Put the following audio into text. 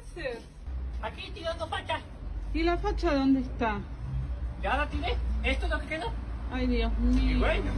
haces? Aquí tirando facha. ¿Y la facha dónde está? ¿Ya la tiré? ¿Esto es lo que quedó? Ay, Dios Y bueno.